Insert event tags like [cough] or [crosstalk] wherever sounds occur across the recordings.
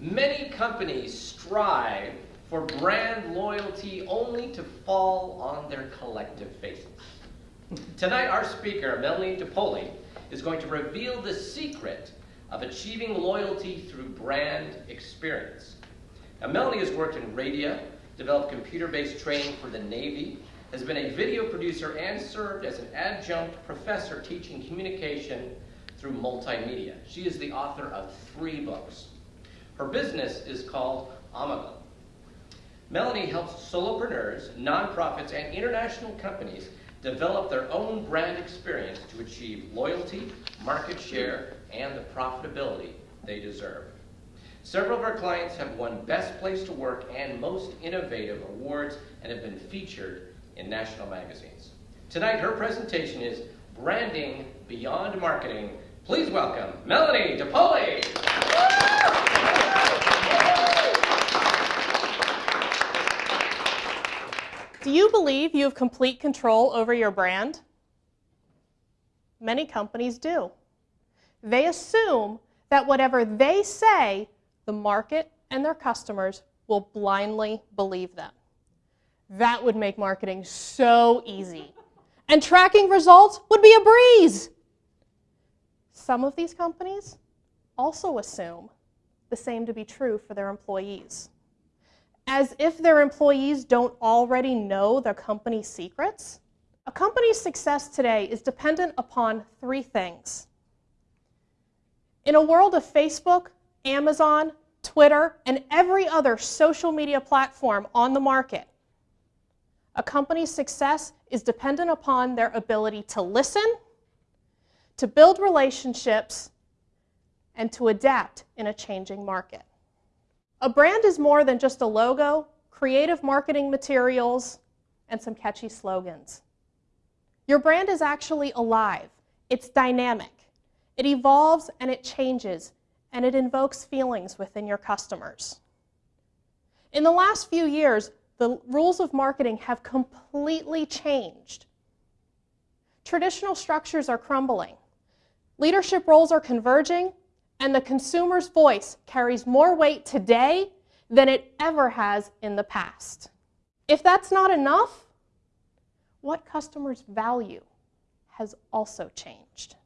Many companies strive for brand loyalty only to fall on their collective faces. Tonight, our speaker, Melanie DePoli, is going to reveal the secret of achieving loyalty through brand experience. Now, Melanie has worked in radio, developed computer-based training for the Navy, has been a video producer, and served as an adjunct professor teaching communication through multimedia. She is the author of three books. Her business is called Omegle. Melanie helps solopreneurs, nonprofits, and international companies develop their own brand experience to achieve loyalty, market share, and the profitability they deserve. Several of our clients have won Best Place to Work and Most Innovative awards and have been featured in national magazines. Tonight, her presentation is Branding Beyond Marketing. Please welcome Melanie DePoli. Do you believe you have complete control over your brand? Many companies do. They assume that whatever they say, the market and their customers will blindly believe them. That would make marketing so easy. And tracking results would be a breeze. Some of these companies also assume the same to be true for their employees. As if their employees don't already know their company's secrets. A company's success today is dependent upon three things. In a world of Facebook, Amazon, Twitter, and every other social media platform on the market, a company's success is dependent upon their ability to listen, to build relationships, and to adapt in a changing market. A brand is more than just a logo, creative marketing materials, and some catchy slogans. Your brand is actually alive. It's dynamic. It evolves and it changes, and it invokes feelings within your customers. In the last few years, the rules of marketing have completely changed. Traditional structures are crumbling. Leadership roles are converging, and the consumer's voice carries more weight today than it ever has in the past. If that's not enough, what customers value has also changed.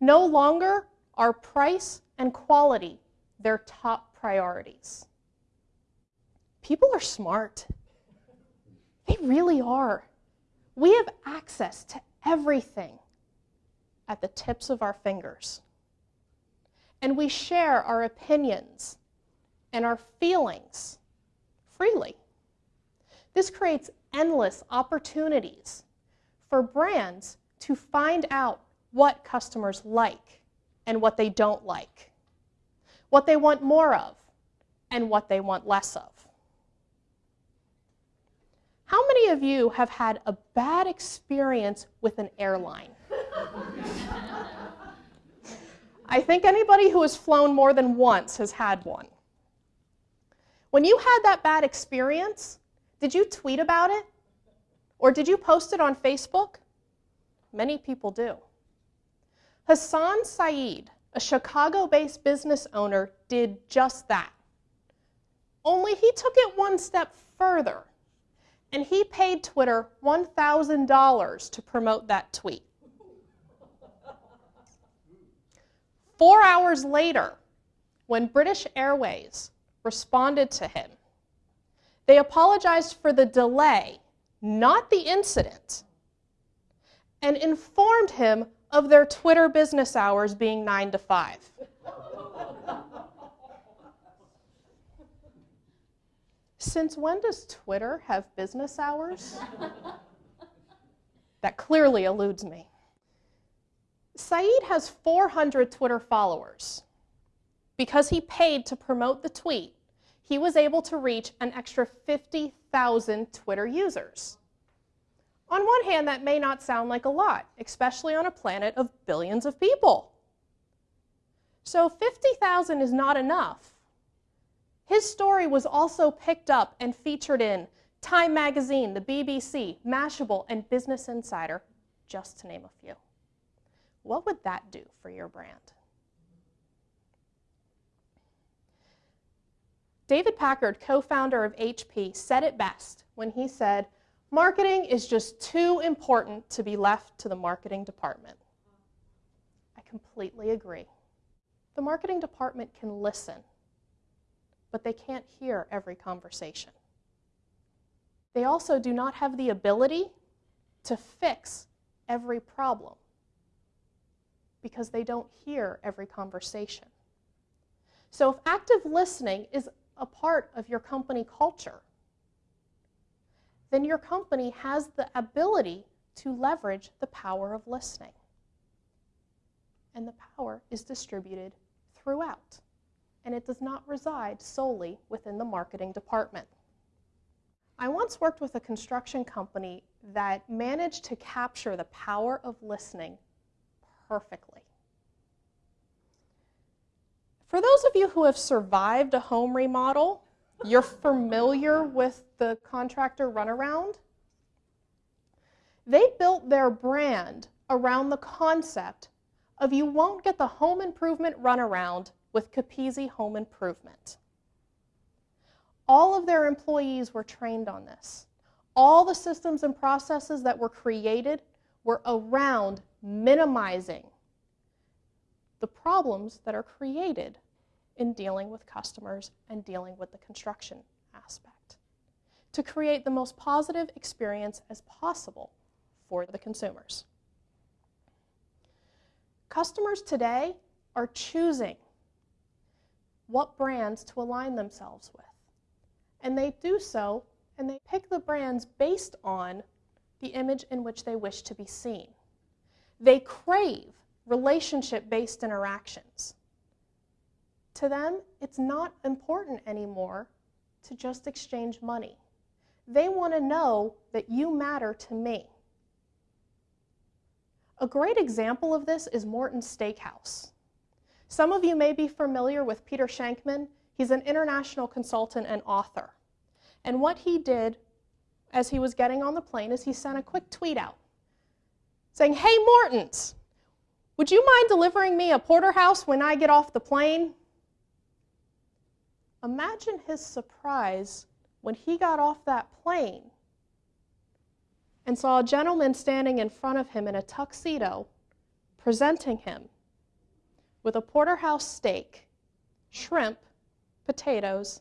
No longer are price and quality their top priorities. People are smart. They really are. We have access to everything at the tips of our fingers. And we share our opinions and our feelings freely. This creates endless opportunities for brands to find out what customers like and what they don't like, what they want more of and what they want less of. How many of you have had a bad experience with an airline? [laughs] I think anybody who has flown more than once has had one. When you had that bad experience, did you tweet about it? Or did you post it on Facebook? Many people do. Hassan Saeed, a Chicago based business owner, did just that. Only he took it one step further and he paid Twitter $1,000 to promote that tweet. Four hours later, when British Airways responded to him, they apologized for the delay, not the incident, and informed him of their Twitter business hours being 9 to 5. Since when does Twitter have business hours? [laughs] that clearly eludes me. Saeed has 400 Twitter followers. Because he paid to promote the tweet, he was able to reach an extra 50,000 Twitter users. On one hand, that may not sound like a lot, especially on a planet of billions of people. So 50,000 is not enough. His story was also picked up and featured in Time Magazine, the BBC, Mashable, and Business Insider, just to name a few. What would that do for your brand? David Packard, co founder of HP, said it best when he said, Marketing is just too important to be left to the marketing department. I completely agree. The marketing department can listen, but they can't hear every conversation. They also do not have the ability to fix every problem because they don't hear every conversation. So, if active listening is a part of your company culture, then your company has the ability to leverage the power of listening. And the power is distributed throughout, and it does not reside solely within the marketing department. I once worked with a construction company that managed to capture the power of listening perfectly. For those of you who have survived a home remodel, you're familiar with the contractor runaround. They built their brand around the concept of you won't get the home improvement runaround with Capizzi Home Improvement. All of their employees were trained on this. All the systems and processes that were created were around minimizing the problems that are created in dealing with customers and dealing with the construction aspect to create the most positive experience as possible for the consumers. Customers today are choosing what brands to align themselves with. And they do so and they pick the brands based on the image in which they wish to be seen. They crave relationship based interactions. To them, it's not important anymore to just exchange money. They want to know that you matter to me. A great example of this is Morton's Steakhouse. Some of you may be familiar with Peter Shankman. He's an international consultant and author. And what he did as he was getting on the plane is he sent a quick tweet out saying, Hey, Morton's, would you mind delivering me a porterhouse when I get off the plane? Imagine his surprise when he got off that plane and saw a gentleman standing in front of him in a tuxedo presenting him with a porterhouse steak, shrimp, potatoes,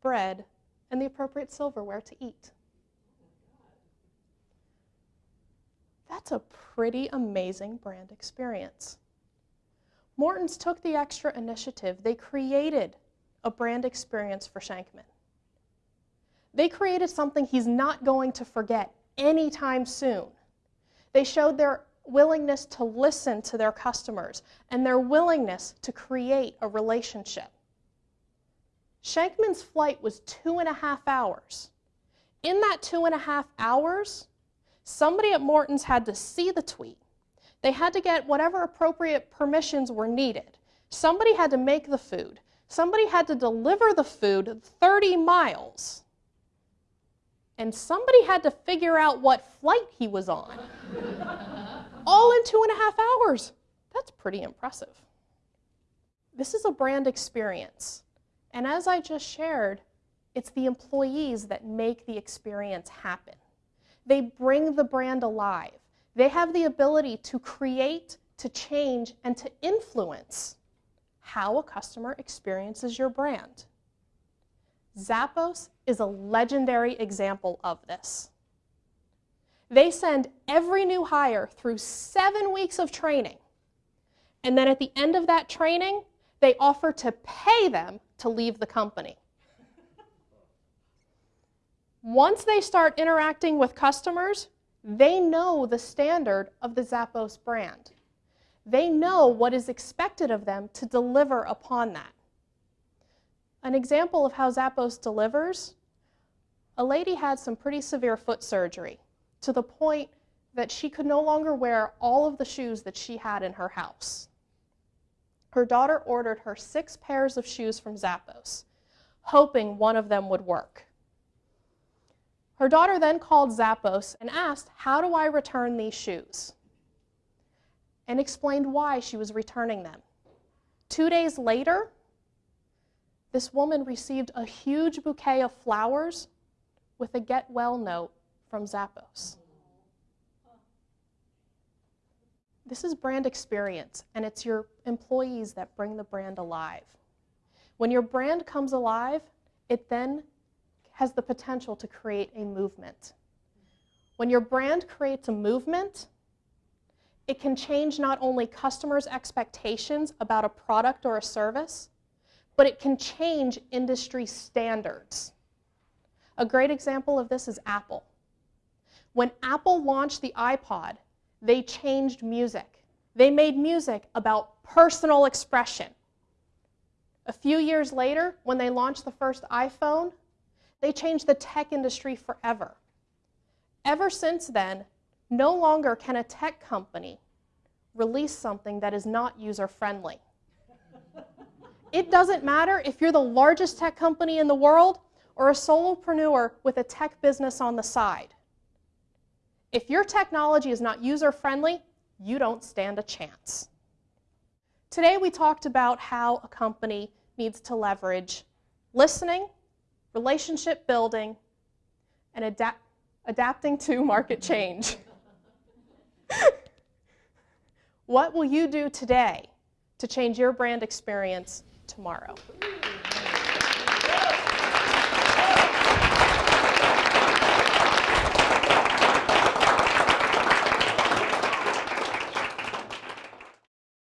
bread, and the appropriate silverware to eat. That's a pretty amazing brand experience. Morton's took the extra initiative. They created a brand experience for Shankman. They created something he's not going to forget anytime soon. They showed their willingness to listen to their customers and their willingness to create a relationship. Shankman's flight was two and a half hours. In that two and a half hours, somebody at Morton's had to see the tweet. They had to get whatever appropriate permissions were needed. Somebody had to make the food. Somebody had to deliver the food 30 miles. And somebody had to figure out what flight he was on. [laughs] All in two and a half hours. That's pretty impressive. This is a brand experience. And as I just shared, it's the employees that make the experience happen. They bring the brand alive. They have the ability to create, to change, and to influence how a customer experiences your brand. Zappos is a legendary example of this. They send every new hire through seven weeks of training. And then at the end of that training, they offer to pay them to leave the company. Once they start interacting with customers, they know the standard of the Zappos brand. They know what is expected of them to deliver upon that. An example of how Zappos delivers a lady had some pretty severe foot surgery to the point that she could no longer wear all of the shoes that she had in her house. Her daughter ordered her six pairs of shoes from Zappos, hoping one of them would work. Her daughter then called Zappos and asked, How do I return these shoes? and explained why she was returning them. Two days later, this woman received a huge bouquet of flowers with a get well note from Zappos. This is brand experience, and it's your employees that bring the brand alive. When your brand comes alive, it then has the potential to create a movement. When your brand creates a movement, it can change not only customers' expectations about a product or a service, but it can change industry standards. A great example of this is Apple. When Apple launched the iPod, they changed music. They made music about personal expression. A few years later, when they launched the first iPhone, they changed the tech industry forever. Ever since then, no longer can a tech company release something that is not user friendly. it doesn't matter if you're the largest tech company in the world or a solopreneur with a tech business on the side. If your technology is not user friendly, you don't stand a chance. Today we talked about how a company needs to leverage listening, relationship building, and adapt, adapting to [laughs] market change. [laughs] what will you do today to change your brand experience tomorrow?